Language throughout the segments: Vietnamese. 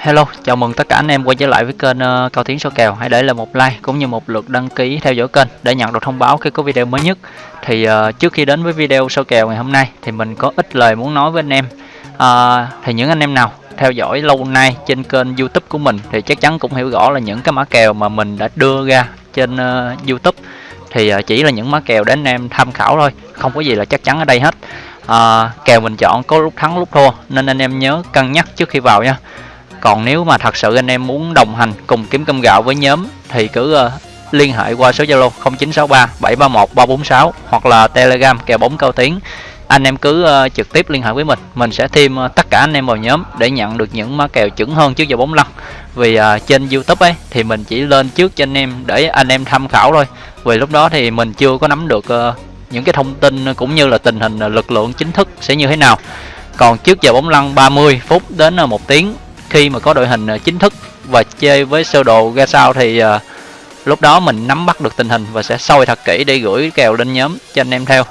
Hello, chào mừng tất cả anh em quay trở lại với kênh uh, Cao Tiến số kèo. Hãy để lại một like cũng như một lượt đăng ký theo dõi kênh để nhận được thông báo khi có video mới nhất. Thì uh, trước khi đến với video số kèo ngày hôm nay thì mình có ít lời muốn nói với anh em. Uh, thì những anh em nào theo dõi lâu nay trên kênh YouTube của mình thì chắc chắn cũng hiểu rõ là những cái mã kèo mà mình đã đưa ra trên uh, YouTube thì uh, chỉ là những mã kèo để anh em tham khảo thôi, không có gì là chắc chắn ở đây hết. Uh, kèo mình chọn có lúc thắng lúc thua nên anh em nhớ cân nhắc trước khi vào nha còn nếu mà thật sự anh em muốn đồng hành cùng kiếm cơm gạo với nhóm thì cứ uh, liên hệ qua số Zalo 0963 731 346 hoặc là Telegram kèo bóng cao tiếng. Anh em cứ uh, trực tiếp liên hệ với mình mình sẽ thêm uh, tất cả anh em vào nhóm để nhận được những má kèo chuẩn hơn trước giờ bóng lăn. Vì uh, trên YouTube ấy thì mình chỉ lên trước cho anh em để anh em tham khảo thôi. Vì lúc đó thì mình chưa có nắm được uh, những cái thông tin cũng như là tình hình lực lượng chính thức sẽ như thế nào. Còn trước giờ bóng lăn 30 phút đến một tiếng khi mà có đội hình à, chính thức và chơi với sơ đồ ra sao thì uh, lúc đó mình nắm bắt được tình hình và sẽ soi thật kỹ để gửi kèo lên nhóm cho anh em theo.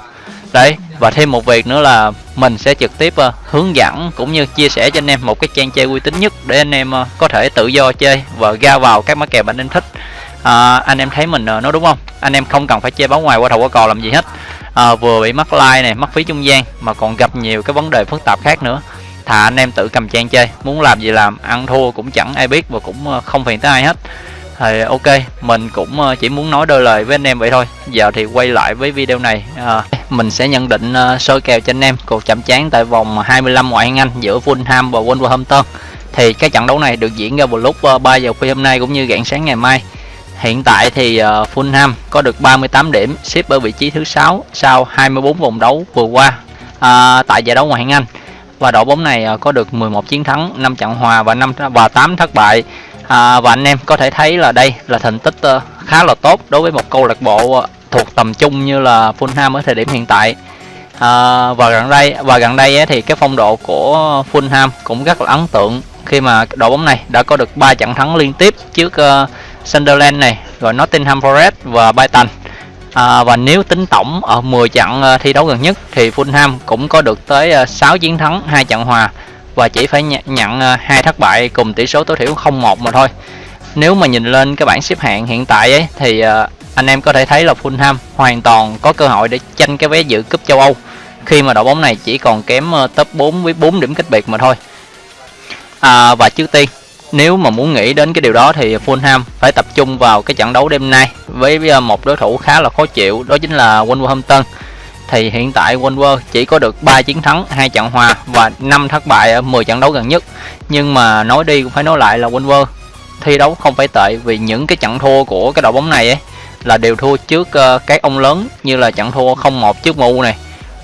Đấy và thêm một việc nữa là mình sẽ trực tiếp uh, hướng dẫn cũng như chia sẻ cho anh em một cái trang chơi uy tín nhất để anh em uh, có thể tự do chơi và ra vào các mã kèo bạn anh thích. À, anh em thấy mình uh, nói đúng không? Anh em không cần phải chơi báo ngoài qua đầu qua cò làm gì hết. À, vừa bị mắc like này mất phí trung gian mà còn gặp nhiều cái vấn đề phức tạp khác nữa thà anh em tự cầm trang chơi. Muốn làm gì làm ăn thua cũng chẳng ai biết và cũng ờ, không phiền tới ai hết. Thì ok mình cũng ờ, chỉ muốn nói đôi lời với anh em vậy thôi. Giờ thì quay lại với video này à, mình sẽ nhận định uh, kèo cho anh em. Cuộc chạm trán tại vòng 25 ngoại hạng Anh giữa Fulham và Wolverhampton. Thì cái trận đấu này được diễn ra vào lúc uh, 3 giờ khuya hôm nay cũng như rạng sáng ngày mai. Hiện tại thì uh, Fulham có được 38 điểm xếp ở vị trí thứ sáu sau 24 vòng đấu vừa qua à, tại giải đấu ngoại hạng Anh và đội bóng này à, có được 11 chiến thắng 5 trận hòa và 5 và 8 thất bại. À, và anh em có thể thấy là đây là thành tích ờ, khá là tốt đối với một câu lạc bộ ờ, thuộc tầm trung như là Fulham ở thời điểm hiện tại. À, và gần đây và gần đây ấy, thì cái phong độ của Fulham cũng rất là ấn tượng khi mà đội bóng này đã có được 3 trận thắng liên tiếp trước uh, Sunderland này rồi Nottingham Forest và Brighton à, và nếu tính tổng ở 10 trận à, thi đấu gần nhất thì Fulham cũng có được tới à, 6 chiến thắng hai trận hòa và chỉ phải nhận, à, hai thất bại cùng tỷ số tối thiểu 0-1 mà thôi. Nếu mà nhìn lên cái bảng xếp hạng hiện tại ấy thì anh em có thể thấy là Fulham hoàn toàn có cơ hội để tranh cái vé dự cúp châu Âu khi mà đội bóng này chỉ còn kém top 4 với 4 điểm cách biệt mà thôi. À, và trước tiên nếu mà muốn nghĩ đến cái điều đó thì Fulham phải tập trung vào cái trận đấu đêm nay với ờ, một đối thủ khá là khó chịu đó chính là Wolverhampton thì hiện tại Wolver chỉ có được 3 chiến thắng, hai trận hòa và 5 thất bại ở 10 trận đấu gần nhất. Nhưng mà nói đi cũng phải nói lại là Wolver thi đấu không phải tệ vì những cái trận thua của cái đội bóng này ấy là đều thua trước ờ, các ông lớn như là trận thua 0-1 trước MU này,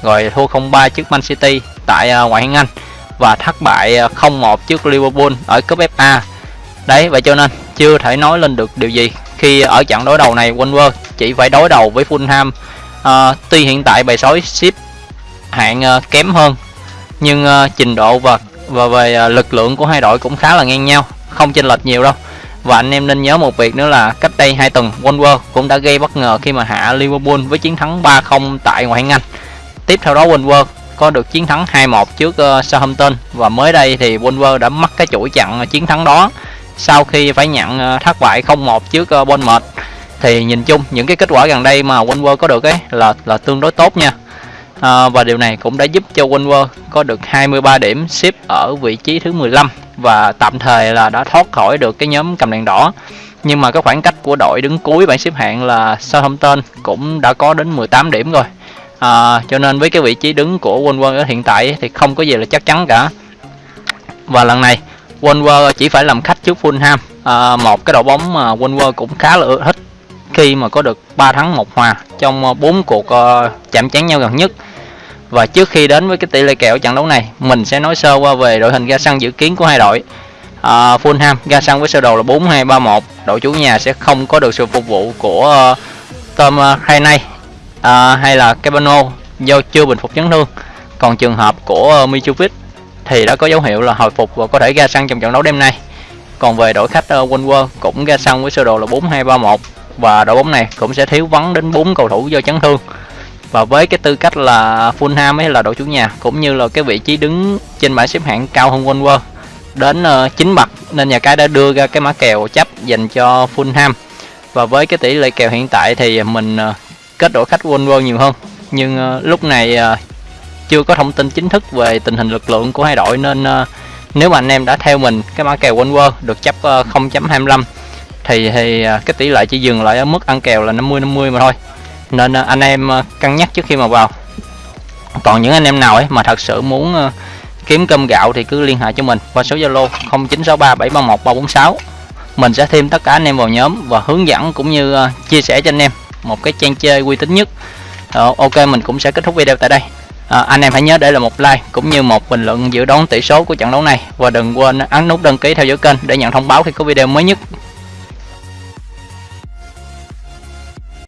rồi thua 0-3 trước Man City tại ờ, ngoại hạng Anh và thất bại à, 0-1 trước Liverpool ở cúp FA. Đấy vậy cho nên chưa thể nói lên được điều gì khi ở trận đối đầu này Wolver chỉ phải đối đầu với Fulham. À, tuy hiện tại bài sói ship hạng uh, kém hơn nhưng uh, trình độ và và về uh, lực lượng của hai đội cũng khá là ngang nhau, không chênh lệch nhiều đâu. Và anh em nên nhớ một việc nữa là cách đây 2 tuần Wolver cũng đã gây bất ngờ khi mà hạ Liverpool với chiến thắng 3-0 tại ngoại hạng Anh. Tiếp theo đó Wolver có được chiến thắng 2-1 trước uh, Southampton. Và mới đây thì Wolver đã mất cái chuỗi chặn ờ, chiến thắng đó sau khi phải nhận uh, thất bại 0-1 trước uh, Bournemouth. Thì nhìn chung những cái kết quả gần đây mà Wolver có được ấy là là tương đối tốt nha. À, và điều này cũng đã giúp cho Wolver có được 23 điểm xếp ở vị trí thứ 15 và tạm thời là đã thoát khỏi được cái nhóm cầm đèn đỏ. Nhưng mà cái khoảng cách của đội đứng cuối bảng xếp hạng là Southampton cũng đã có đến 18 điểm rồi à, cho nên với cái vị trí đứng của Wolver ở hiện tại thì không có gì là chắc chắn cả. Và lần này Wolver chỉ phải làm khách trước Fulham à, ờ, một cái đội bóng mà Wolver cũng khá là thích khi mà có được 3 thắng một hòa trong ờ, 4 cuộc uh, chạm trán nhau gần nhất. Và trước khi đến với cái tỷ lệ kèo trận đấu này mình sẽ nói sơ qua về đội hình ra sân dự kiến của hai đội. Uh, Fulham ra sân với sơ đồ là 4-2-3-1 đội chủ nhà sẽ không có được sự phục vụ của uh, Tom uh, à, hay là Cabano do chưa bình phục chấn thương. Còn trường hợp của uh, Mitrovic thì đã có dấu hiệu là hồi phục và có thể ra sân trong trận đấu đêm nay. Còn về đội khách ờ, uh, Wolver cũng ra sân với sơ đồ là 4-2-3-1 và đội bóng này cũng sẽ thiếu vắng đến 4 cầu thủ do chấn thương. Và với cái tư cách là Fulham ấy là đội chủ nhà cũng như là cái vị trí đứng trên bảng xếp hạng cao hơn Wolver đến uh, 9 bậc nên nhà cái đã đưa ra cái mã kèo chấp dành cho Fulham. Và với cái tỷ lệ kèo hiện tại thì mình uh, kết đội khách Wolver nhiều hơn. Nhưng uh, lúc này uh, chưa có thông tin chính thức về tình hình lực lượng của hai đội nên uh, nếu mà anh em đã theo mình cái mã kèo Wolver được chấp uh, 0.25 thì thì uh, cái tỷ lệ chỉ dừng lại ở mức ăn kèo là 50 50 mà thôi. Nên uh, anh em uh, cân nhắc trước khi mà vào. Còn những anh em nào ấy mà thật sự muốn uh, kiếm cơm gạo thì cứ liên hệ cho mình qua số Zalo 0963 731 346 mình sẽ thêm tất cả anh em vào nhóm và hướng dẫn cũng như uh, chia sẻ cho anh em một cái trang chơi uy tín nhất. Uh, ok mình cũng sẽ kết thúc video tại đây. À, anh em hãy nhớ để lại một like cũng như một bình luận dự đoán tỷ số của trận đấu này. Và đừng quên ấn nút đăng ký theo dõi kênh để nhận thông báo khi có video mới nhất.